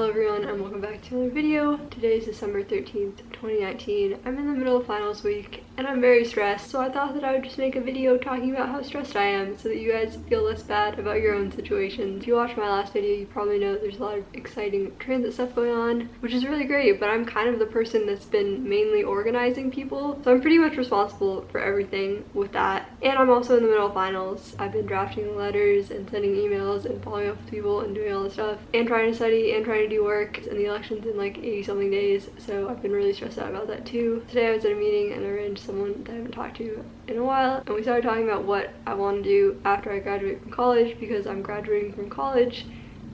Hello everyone and welcome back to another video. Today is December 13th, 2019. I'm in the middle of finals week and I'm very stressed so I thought that I would just make a video talking about how stressed I am so that you guys feel less bad about your own situations. If you watched my last video you probably know there's a lot of exciting transit stuff going on which is really great but I'm kind of the person that's been mainly organizing people so I'm pretty much responsible for everything with that and I'm also in the middle of finals. I've been drafting letters and sending emails and following up with people and doing all this stuff and trying to study and trying to do work and the election's in like 80 something days so I've been really stressed out about that too. Today I was at a meeting and arranged someone that I haven't talked to in a while and we started talking about what I want to do after I graduate from college because I'm graduating from college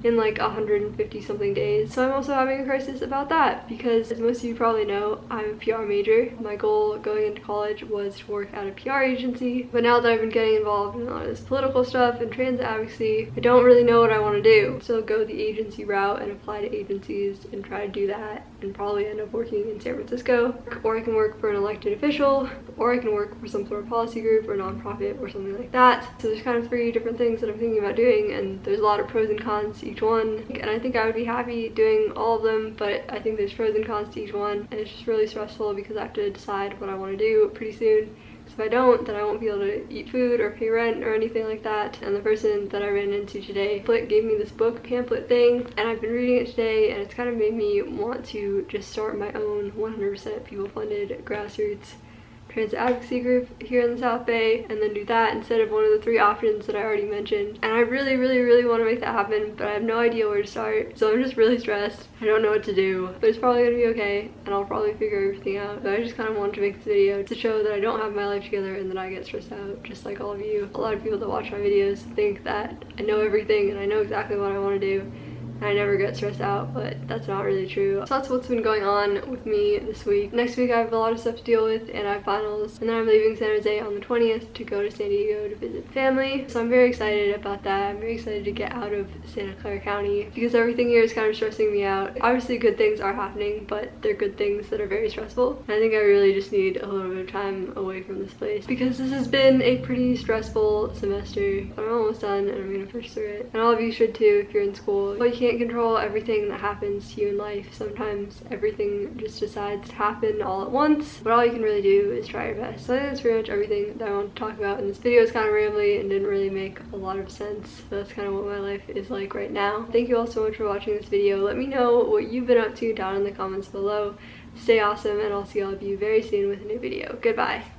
in like 150 something days. So I'm also having a crisis about that because as most of you probably know, I'm a PR major. My goal going into college was to work at a PR agency, but now that I've been getting involved in a lot of this political stuff and trans advocacy, I don't really know what I want to do. So go the agency route and apply to agencies and try to do that and probably end up working in San Francisco. Or I can work for an elected official, or I can work for some sort of policy group or nonprofit or something like that. So there's kind of three different things that I'm thinking about doing and there's a lot of pros and cons to each one. And I think I would be happy doing all of them, but I think there's pros and cons to each one. And it's just really stressful because I have to decide what I want to do pretty soon because if I don't, then I won't be able to eat food or pay rent or anything like that. And the person that I ran into today gave me this book pamphlet thing and I've been reading it today and it's kind of made me want to just start my own 100% people funded grassroots trans advocacy group here in the South Bay and then do that instead of one of the three options that I already mentioned. And I really, really, really want to make that happen, but I have no idea where to start. So I'm just really stressed. I don't know what to do, but it's probably gonna be okay and I'll probably figure everything out. But I just kind of wanted to make this video to show that I don't have my life together and that I get stressed out just like all of you. A lot of people that watch my videos think that I know everything and I know exactly what I want to do I never get stressed out, but that's not really true. So that's what's been going on with me this week. Next week I have a lot of stuff to deal with and I have finals and then I'm leaving San Jose on the 20th to go to San Diego to visit family. So I'm very excited about that. I'm very excited to get out of Santa Clara County because everything here is kind of stressing me out. Obviously good things are happening, but they're good things that are very stressful. And I think I really just need a little bit of time away from this place because this has been a pretty stressful semester. I'm almost done and I'm gonna push through it. And all of you should too if you're in school. But you can't can't control everything that happens to you in life. Sometimes everything just decides to happen all at once, but all you can really do is try your best. So that's pretty much everything that I want to talk about. in this video It's kind of rambly and didn't really make a lot of sense. That's kind of what my life is like right now. Thank you all so much for watching this video. Let me know what you've been up to down in the comments below. Stay awesome and I'll see all of you very soon with a new video. Goodbye.